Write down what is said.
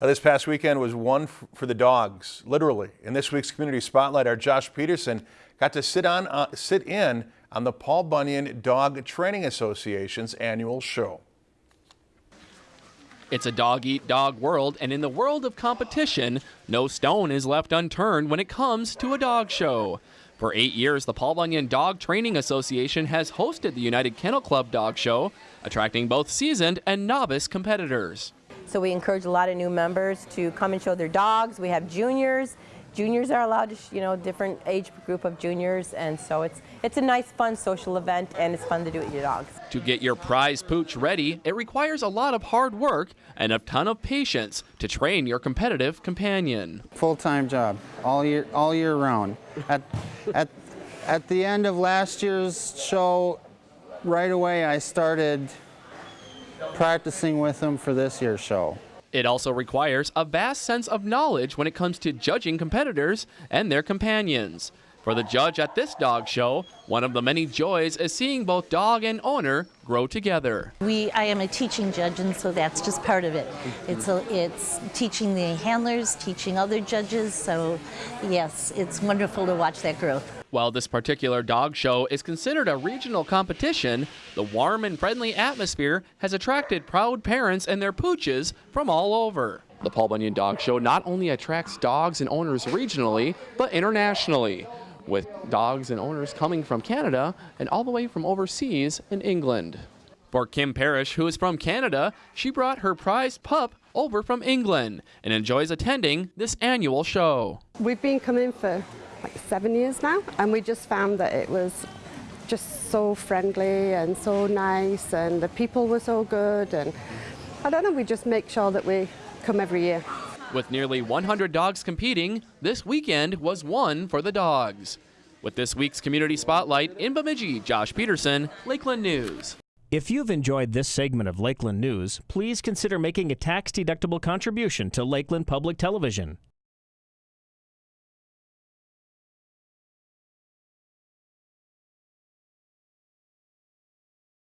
Now, This past weekend was one for the dogs, literally. In this week's Community Spotlight, our Josh Peterson got to sit on uh, sit in on the Paul Bunyan Dog Training Association's annual show. It's a dog eat dog world, and in the world of competition, no stone is left unturned when it comes to a dog show. For eight years, the Paul Bunyan Dog Training Association has hosted the United Kennel Club Dog Show, attracting both seasoned and novice competitors. So we encourage a lot of new members to come and show their dogs. We have juniors. Juniors are allowed to, you know, different age group of juniors, and so it's it's a nice, fun social event, and it's fun to do it with your dogs. To get your prize pooch ready, it requires a lot of hard work and a ton of patience to train your competitive companion. full-time job all year all year round at at at the end of last year's show right away i started practicing with them for this year's show It also requires a vast sense of knowledge when it comes to judging competitors and their companions. For the judge at this dog show, one of the many joys is seeing both dog and owner grow together. We, I am a teaching judge, and so that's just part of it. It's a, it's teaching the handlers, teaching other judges. So, yes, it's wonderful to watch that growth. While this particular dog show is considered a regional competition, the warm and friendly atmosphere has attracted proud parents and their pooches from all over. The Paul Bunyan Dog Show not only attracts dogs and owners regionally, but internationally, with dogs and owners coming from Canada and all the way from overseas in England. For Kim Parrish, who is from Canada, she brought her prized pup over from England and enjoys attending this annual show. We've been coming for like seven years now, and we just found that it was just so friendly and so nice, and the people were so good. And I don't know, we just make sure that we come every year. With nearly 100 dogs competing, this weekend was one for the dogs. With this week's Community Spotlight in Bemidji, Josh Peterson, Lakeland News. If you've enjoyed this segment of Lakeland News, please consider making a tax-deductible contribution to Lakeland Public Television.